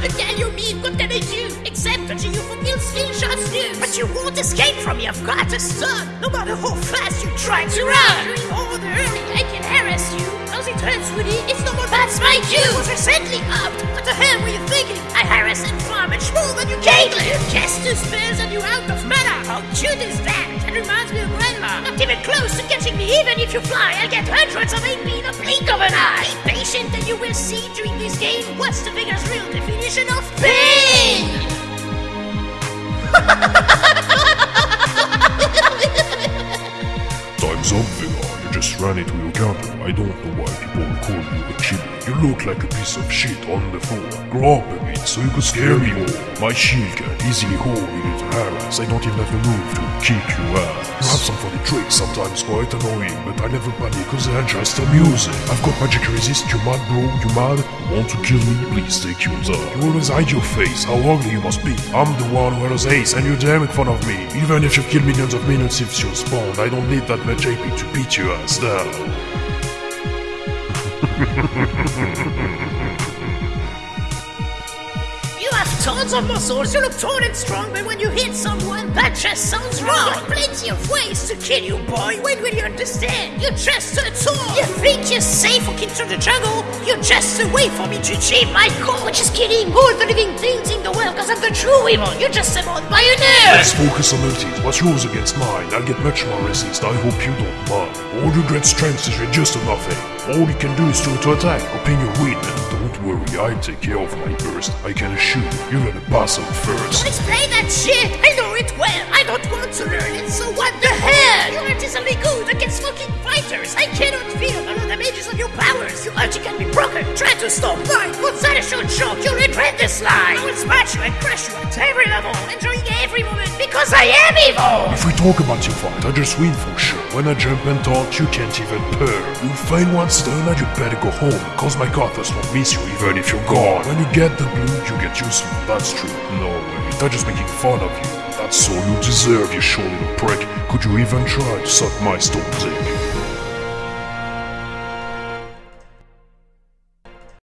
Again, you mean, what can I do? Except touching you for ill skill shots do. But you won't escape from me, I've got a son. No matter how fast you try to run. During all the early, I can harass you. As it hurts, Woody, it's no more that's my cue. Was recently upped. What the hell were you thinking? I harass and far much more than you can. You cast two spells and you out of mana. How cute is that? That reminds me of grandma. Not even close to catching me, even if you fly. I'll get hundreds of AP in a blink of an eye. Be patient and you will see during this game what's the figure's real definition of pain. Time's up, Villa. You just ran into your counter. I don't know why people call you a chili. You look like a piece of shit on the floor. Grow up a bit so you could scare me more. My shield can easily hold you to harass. I don't even have to move to kick you ass. You have some funny tricks, sometimes quite annoying, but I never panic cause they're just amusing. I've got magic resist, you mad bro, you mad? Want to kill me? Please take your time. You always hide your face, how ugly you must be. I'm the one who has ace and you're damn making fun of me. Even if you kill millions of minions since you spawned, I don't need that much AP to beat your ass down. You tons of muscles, you look tall and strong, but when you hit someone, that just sounds wrong. Plenty of ways to kill you, boy. When will you understand? You're just a tool. You think you're safe walking through the jungle? You're just a way for me to achieve my goal, which is killing all the living things in the world because I'm the true evil. You're just summoned by a Let's focus on entities. What's yours against mine? I'll get much more resist. I hope you don't mind. All your great strengths is reduced to nothing. All you can do is try to attack. Open your win don't worry, I'll take care of my burst. I can assure you, you're gonna first. Don't explain that shit. I know it well. I don't want to learn it, so what the hell? Your art is only good against fucking fighters. I cannot feel the damages of your powers. Your art can be broken. Try to stop mine. Was that a short joke? You'll regret this line. I will smash you and crush you at every level, enjoying every moment because I am evil. If we talk about your fight, I just win for sure. When I jump and talk, you can't even purr. You fail once done, and you better go home, cause my Gothas won't miss you even if you're gone. When you get the blue, you get useful, that's true. No way, they're just making fun of you. That's all you deserve, you short little prick. Could you even try to suck my stone dick?